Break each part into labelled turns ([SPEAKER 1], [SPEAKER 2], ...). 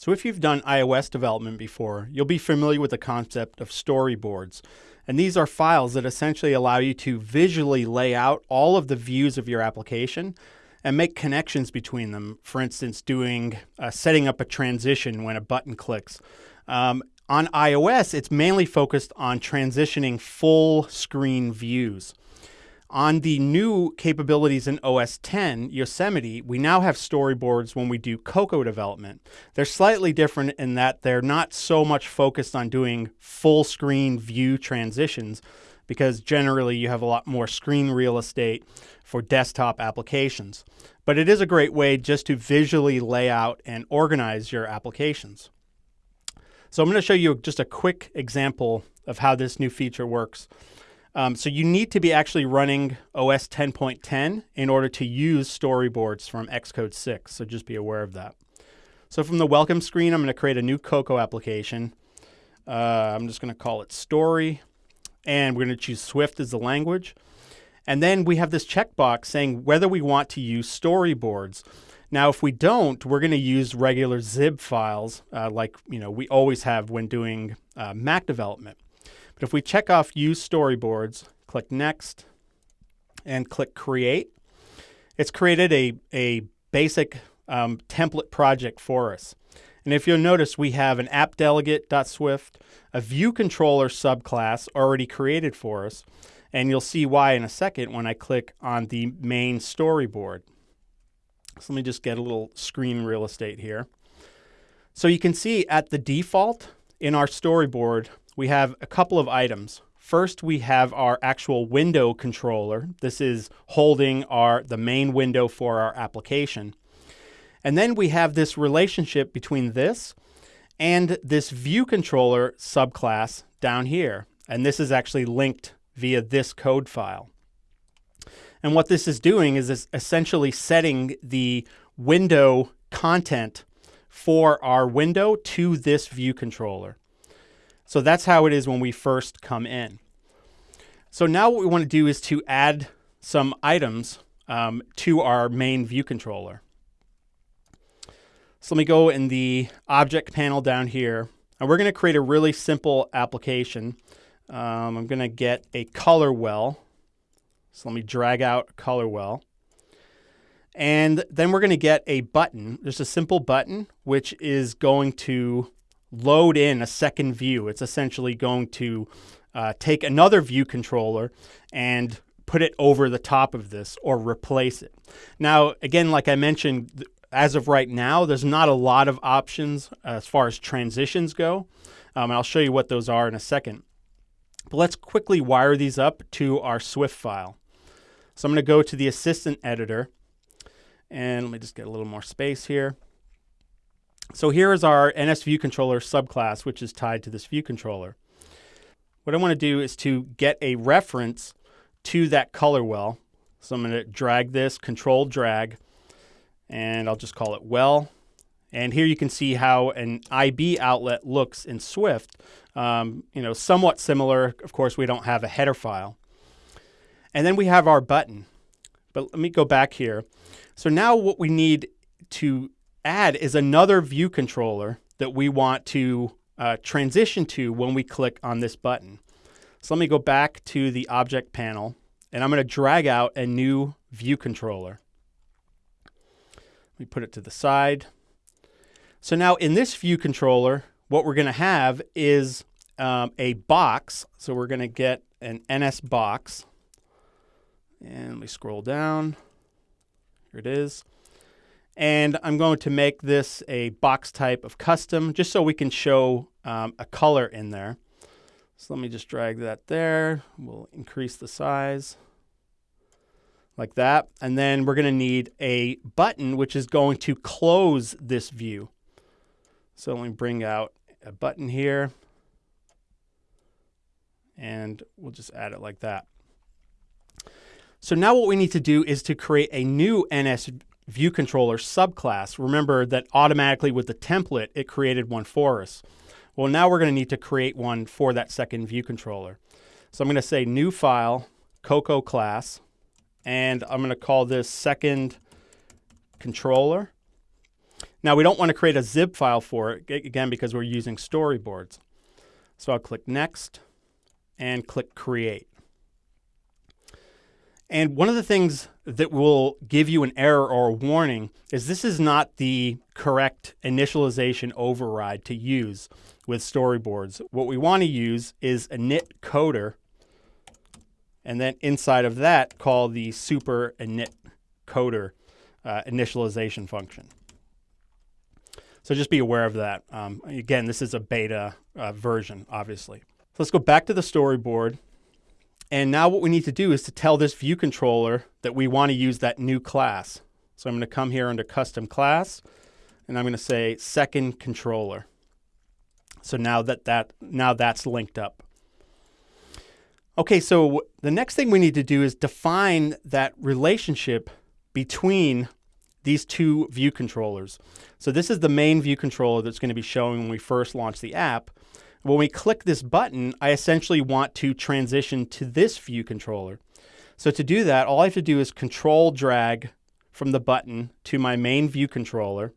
[SPEAKER 1] So if you've done iOS development before, you'll be familiar with the concept of storyboards. And these are files that essentially allow you to visually lay out all of the views of your application and make connections between them. For instance, doing uh, setting up a transition when a button clicks. Um, on iOS, it's mainly focused on transitioning full screen views. On the new capabilities in OS 10, Yosemite, we now have storyboards when we do Cocoa development. They're slightly different in that they're not so much focused on doing full screen view transitions because generally you have a lot more screen real estate for desktop applications. But it is a great way just to visually lay out and organize your applications. So I'm going to show you just a quick example of how this new feature works. Um, so you need to be actually running OS 10.10 in order to use storyboards from Xcode 6. So just be aware of that. So from the welcome screen, I'm going to create a new Cocoa application. Uh, I'm just going to call it story. And we're going to choose Swift as the language. And then we have this checkbox saying whether we want to use storyboards. Now, if we don't, we're going to use regular XIB files uh, like you know we always have when doing uh, Mac development. But if we check off Use Storyboards, click Next, and click Create, it's created a, a basic um, template project for us. And if you'll notice, we have an app delegate.swift, a view controller subclass already created for us, and you'll see why in a second when I click on the main storyboard. So let me just get a little screen real estate here. So you can see at the default in our storyboard, we have a couple of items. First, we have our actual window controller. This is holding our the main window for our application. And then we have this relationship between this and this view controller subclass down here. And this is actually linked via this code file. And what this is doing is it's essentially setting the window content for our window to this view controller. So that's how it is when we first come in. So now what we want to do is to add some items um, to our main view controller. So let me go in the object panel down here, and we're going to create a really simple application. Um, I'm going to get a color well. So let me drag out color well. And then we're going to get a button, just a simple button, which is going to load in a second view. It's essentially going to uh, take another view controller and put it over the top of this or replace it. Now, again, like I mentioned, as of right now, there's not a lot of options as far as transitions go. Um, I'll show you what those are in a second. But let's quickly wire these up to our Swift file. So I'm going to go to the assistant editor and let me just get a little more space here. So here is our NS view controller subclass, which is tied to this view controller. What I want to do is to get a reference to that color well. So I'm going to drag this, control drag, and I'll just call it well. And here you can see how an IB outlet looks in Swift. Um, you know, somewhat similar. Of course, we don't have a header file. And then we have our button. But let me go back here. So now what we need to add is another view controller that we want to uh, transition to when we click on this button. So let me go back to the object panel and I'm going to drag out a new view controller. Let me put it to the side. So now in this view controller, what we're going to have is um, a box. So we're going to get an NS box. And we scroll down. Here it is. And I'm going to make this a box type of custom just so we can show um, a color in there. So let me just drag that there. We'll increase the size like that. And then we're going to need a button which is going to close this view. So let me bring out a button here. And we'll just add it like that. So now what we need to do is to create a new NS view controller subclass. Remember that automatically with the template, it created one for us. Well, now we're going to need to create one for that second view controller. So I'm going to say new file, Cocoa class, and I'm going to call this second controller. Now we don't want to create a XIB file for it, again, because we're using storyboards. So I'll click Next and click Create. And one of the things that will give you an error or a warning is this is not the correct initialization override to use with storyboards. What we want to use is init coder, and then inside of that, call the super init coder uh, initialization function. So just be aware of that. Um, again, this is a beta uh, version, obviously. So let's go back to the storyboard. And now what we need to do is to tell this view controller that we want to use that new class. So I'm going to come here under custom class, and I'm going to say second controller. So now that, that now that's linked up. Okay, so the next thing we need to do is define that relationship between these two view controllers. So this is the main view controller that's going to be showing when we first launch the app. When we click this button, I essentially want to transition to this view controller. So to do that, all I have to do is control drag from the button to my main view controller.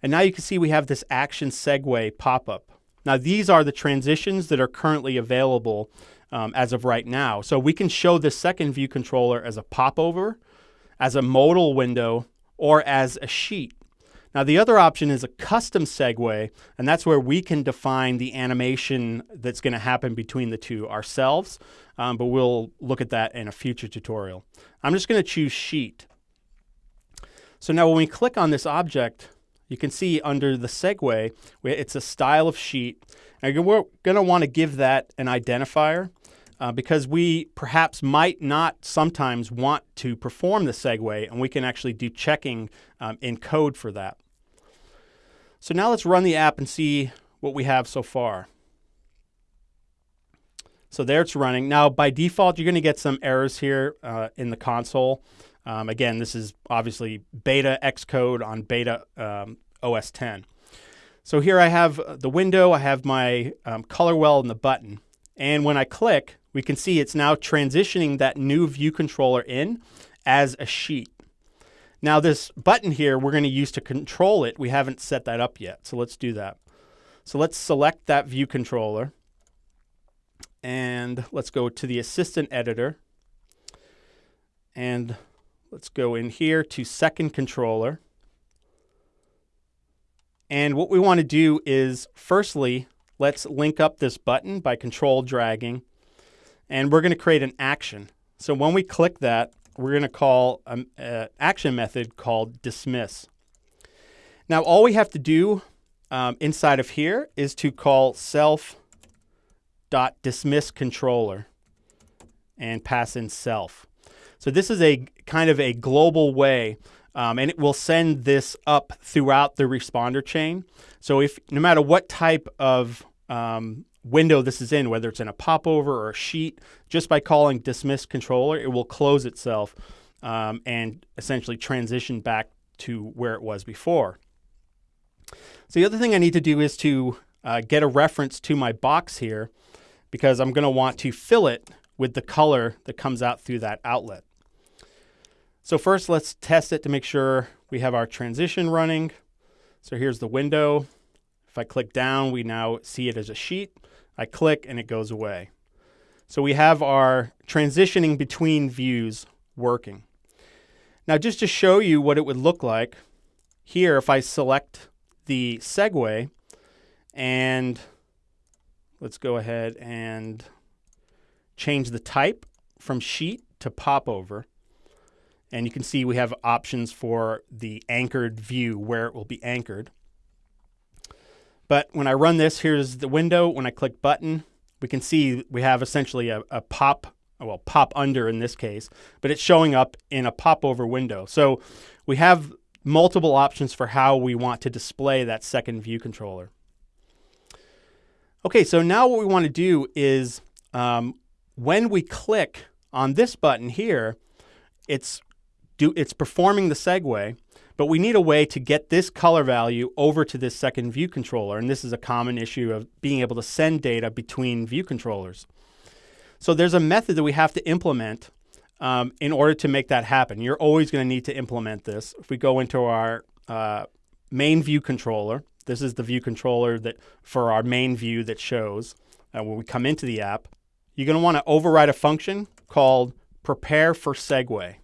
[SPEAKER 1] And now you can see we have this action segue pop-up. Now these are the transitions that are currently available um, as of right now. So we can show this second view controller as a popover, as a modal window, or as a sheet. Now the other option is a custom segue, and that's where we can define the animation that's going to happen between the two ourselves, um, but we'll look at that in a future tutorial. I'm just going to choose sheet. So now when we click on this object, you can see under the segue, it's a style of sheet. And we're going to want to give that an identifier uh, because we perhaps might not sometimes want to perform the segue, and we can actually do checking um, in code for that. So now let's run the app and see what we have so far. So there it's running. Now, by default, you're going to get some errors here uh, in the console. Um, again, this is obviously beta Xcode on beta um, OS 10. So here I have the window, I have my um, color well and the button. And when I click, we can see it's now transitioning that new view controller in as a sheet. Now this button here, we're going to use to control it. We haven't set that up yet, so let's do that. So let's select that view controller. And let's go to the assistant editor. And let's go in here to second controller. And what we want to do is, firstly, let's link up this button by control dragging and we're going to create an action. So when we click that, we're going to call an action method called dismiss. Now all we have to do um, inside of here is to call self dot dismiss controller and pass in self. So this is a kind of a global way um, and it will send this up throughout the responder chain. So if no matter what type of um, window this is in, whether it's in a popover or a sheet, just by calling dismiss controller, it will close itself um, and essentially transition back to where it was before. So the other thing I need to do is to uh, get a reference to my box here because I'm going to want to fill it with the color that comes out through that outlet. So first let's test it to make sure we have our transition running. So here's the window. If I click down, we now see it as a sheet. I click and it goes away. So we have our transitioning between views working. Now just to show you what it would look like, here if I select the segue and let's go ahead and change the type from sheet to popover. And you can see we have options for the anchored view where it will be anchored. But when I run this, here's the window. When I click button, we can see we have essentially a, a pop, well, pop under in this case, but it's showing up in a popover window. So we have multiple options for how we want to display that second view controller. Okay, so now what we want to do is um, when we click on this button here, it's do it's performing the segue, but we need a way to get this color value over to this second view controller. And this is a common issue of being able to send data between view controllers. So there's a method that we have to implement um, in order to make that happen. You're always going to need to implement this. If we go into our uh, main view controller. This is the view controller that for our main view that shows uh, when we come into the app. You're going to want to override a function called prepare for segue.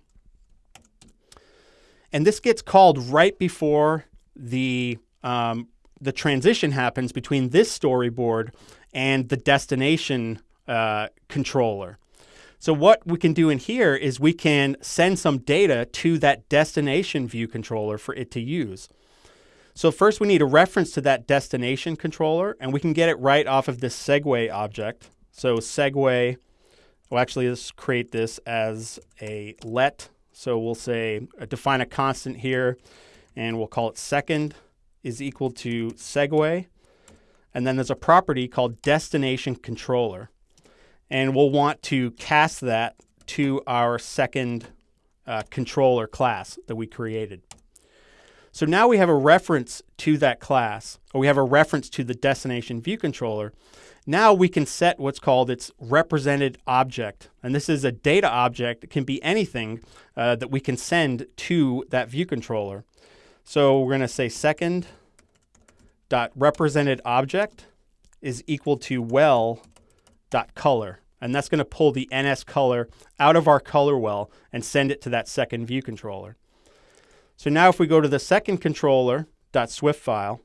[SPEAKER 1] And this gets called right before the um, the transition happens between this storyboard and the destination uh, controller. So what we can do in here is we can send some data to that destination view controller for it to use. So first we need a reference to that destination controller and we can get it right off of this segue object. So segue, well actually let's create this as a let. So we'll say uh, define a constant here and we'll call it second is equal to segue. And then there's a property called destination controller. And we'll want to cast that to our second uh, controller class that we created. So now we have a reference to that class, or we have a reference to the destination view controller. Now we can set what's called its represented object. And this is a data object. It can be anything uh, that we can send to that view controller. So we're going to say second dot represented object is equal to well dot color. And that's going to pull the NS color out of our color well and send it to that second view controller. So now if we go to the second controller Swift file,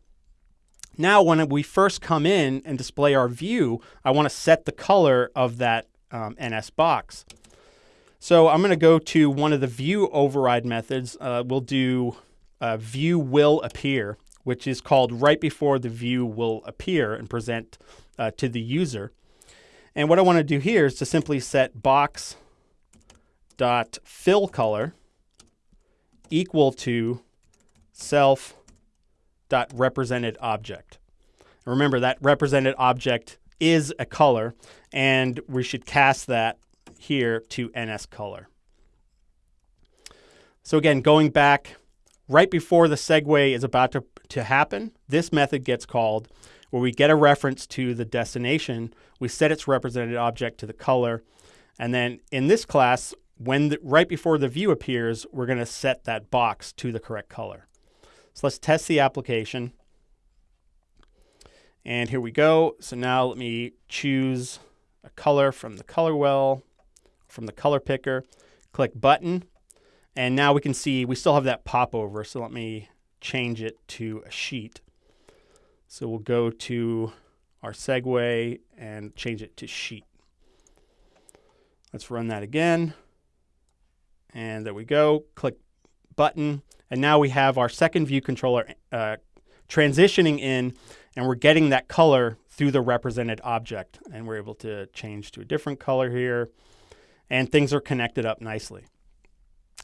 [SPEAKER 1] now when we first come in and display our view, I want to set the color of that um, NS box. So I'm going to go to one of the view override methods. Uh, we'll do uh, view will appear, which is called right before the view will appear and present uh, to the user. And what I want to do here is to simply set box dot fill color equal to self dot represented object. Remember that represented object is a color and we should cast that here to NS color. So again, going back right before the segue is about to, to happen, this method gets called where we get a reference to the destination, we set its represented object to the color, and then in this class, when the, right before the view appears, we're going to set that box to the correct color. So let's test the application. And here we go. So now let me choose a color from the color well, from the color picker, click button, and now we can see we still have that popover. So let me change it to a sheet. So we'll go to our segue and change it to sheet. Let's run that again. And there we go. Click button. And now we have our second view controller uh, transitioning in, and we're getting that color through the represented object. And we're able to change to a different color here. And things are connected up nicely.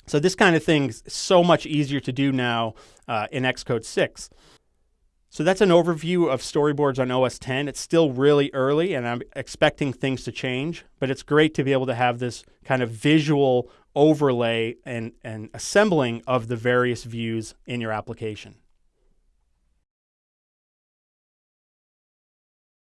[SPEAKER 1] So this kind of thing is so much easier to do now uh, in Xcode 6. So that's an overview of storyboards on OS 10. It's still really early and I'm expecting things to change, but it's great to be able to have this kind of visual overlay and, and assembling of the various views in your application.